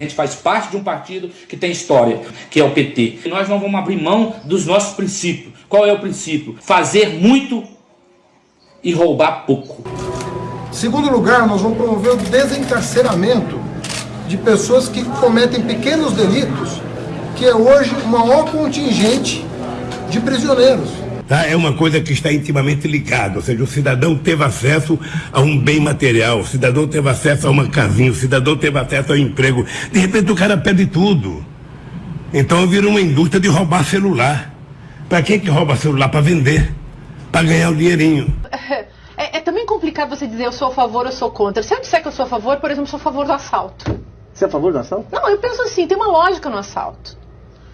A gente faz parte de um partido que tem história, que é o PT. E nós não vamos abrir mão dos nossos princípios. Qual é o princípio? Fazer muito e roubar pouco. Segundo lugar, nós vamos promover o desencarceramento de pessoas que cometem pequenos delitos, que é hoje o maior contingente de prisioneiros. Tá? É uma coisa que está intimamente ligada, ou seja, o cidadão teve acesso a um bem material, o cidadão teve acesso a uma casinha, o cidadão teve acesso ao emprego. De repente o cara perde tudo. Então vira uma indústria de roubar celular. Para quem que rouba celular? Para vender, para ganhar o dinheirinho. É, é, também complicado você dizer eu sou a favor ou sou contra. Se eu disser que eu sou a favor, por exemplo, sou a favor do assalto. Você é a favor do assalto? Não, eu penso assim, tem uma lógica no assalto.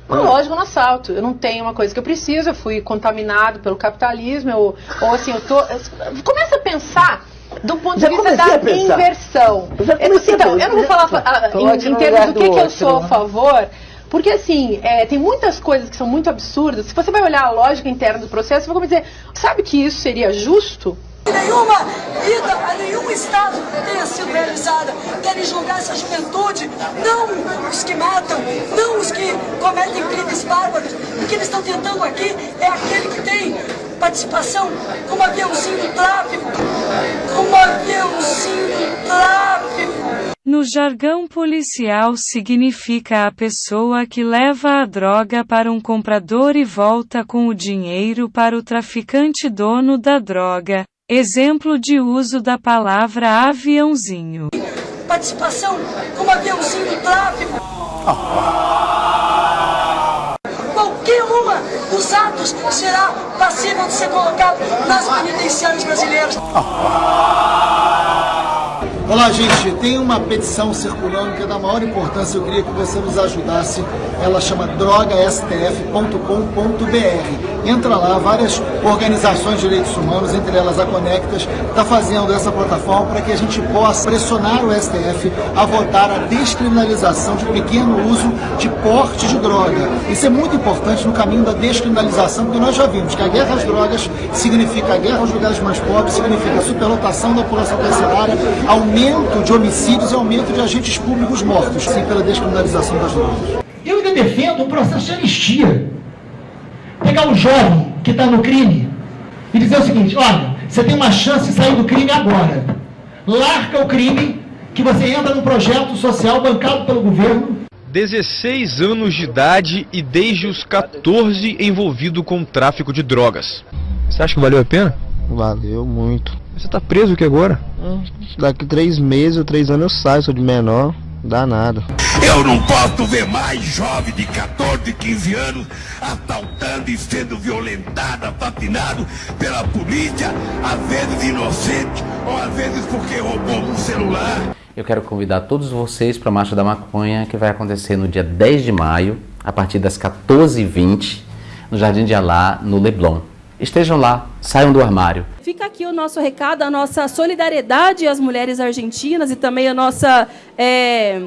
Uma Ah. lógica no assalto. Eu não tenho uma coisa que eu preciso, eu fui contaminado pelo capitalismo, eu, ou assim, eu tô. eu- Começa a pensar do ponto Já de vista da inversão. Eu já Eu- então, eu não vou falar ah, em, em termos do do que, que eu sou a né? favor. Porque assim, é, tem muitas coisas que são muito absurdas. Se você vai olhar a lógica interna do processo, você vai dizer, sabe que isso seria justo? Nenhuma ida a nenhum estado tenha sido realizada. Querem julgar essa juventude, não os que matam, os que cometem crimes bárbaros. O que eles estão tentando aqui é aquele que tem participação como aviãozinho do tráfico, como aviãozinho do tráfico. No jargão policial significa a pessoa que leva a droga para um comprador e volta com o dinheiro para o traficante dono da droga. Exemplo de uso da palavra aviãozinho. participação como aviãozinho do tráfico. Qualquer dos atos será passível de ser colocado nas penitenciárias brasileiras. Olá, gente. Tem uma petição circulando que é da maior importância. Eu queria que você nos ajudasse. Ela chama drogastf.com.br. Entra lá, várias organizações de direitos humanos, entre elas a Conectas, está fazendo essa plataforma para que a gente possa pressionar o STF a votar a descriminalização de pequeno uso de porte de droga. Isso é muito importante no caminho da descriminalização, porque nós já vimos que a guerra às drogas significa a guerra aos lugares mais pobres, significa a superlotação da população carcerária, aumento de homicídios e aumento de agentes públicos mortos, sim, pela descriminalização das drogas. Eu ainda defendo um processo de anistia. Pegar um jovem que está no crime e dizer o seguinte: olha, você tem uma chance de sair do crime agora. Larga o crime, que você entra num projeto social bancado pelo governo. 16 anos de idade e desde os 14 envolvido com tráfico de drogas. Você acha que valeu a pena? Valeu muito. Você tá preso aqui agora? Daqui três meses ou três anos eu saio, sou de menor, dá nada. Eu não posso ver mais jovem de 14, 15 anos assaltando e sendo violentado, assassinado pela polícia, às vezes inocente, ou às vezes porque roubou um celular. Eu quero convidar todos vocês para a Marcha da Maconha, que vai acontecer no dia 10 de maio, a partir das 14h20, no Jardim de Alá, no Leblon. Estejam lá, saiam do armário. Fica aqui o nosso recado, a nossa solidariedade às mulheres argentinas e também a nossa, é,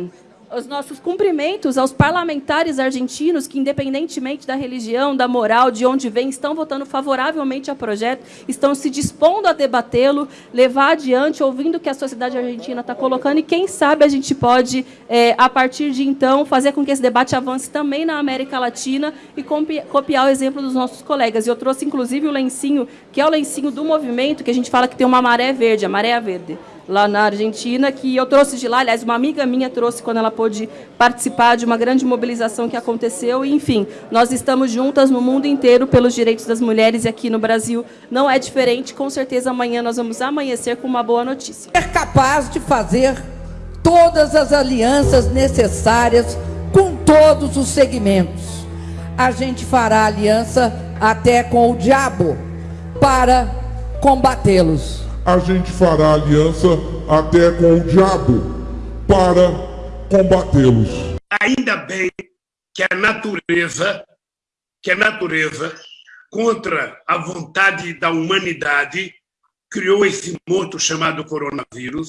os nossos cumprimentos aos parlamentares argentinos que, independentemente da religião, da moral, de onde vem, estão votando favoravelmente ao projeto, estão se dispondo a debatê-lo, levar adiante, ouvindo o que a sociedade argentina está colocando e, quem sabe, a gente pode, é, a partir de então, fazer com que esse debate avance também na América Latina e copi- copiar o exemplo dos nossos colegas. E eu trouxe, inclusive, o lencinho, que é o lencinho do movimento, que a gente fala que tem uma maré verde, a maré verde, lá na Argentina, que eu trouxe de lá, aliás, uma amiga minha trouxe quando ela pôde participar de uma grande mobilização que aconteceu. E, enfim, nós estamos juntas no mundo inteiro pelos direitos das mulheres e aqui no Brasil não é diferente. Com certeza amanhã nós vamos amanhecer com uma boa notícia. ser capaz de fazer todas as alianças necessárias com todos os segmentos. A gente fará aliança até com o diabo para combatê-los. A gente fará aliança até com o diabo para combatê-los. Ainda bem que a natureza, que a natureza, contra a vontade da humanidade, criou esse monstro chamado coronavírus.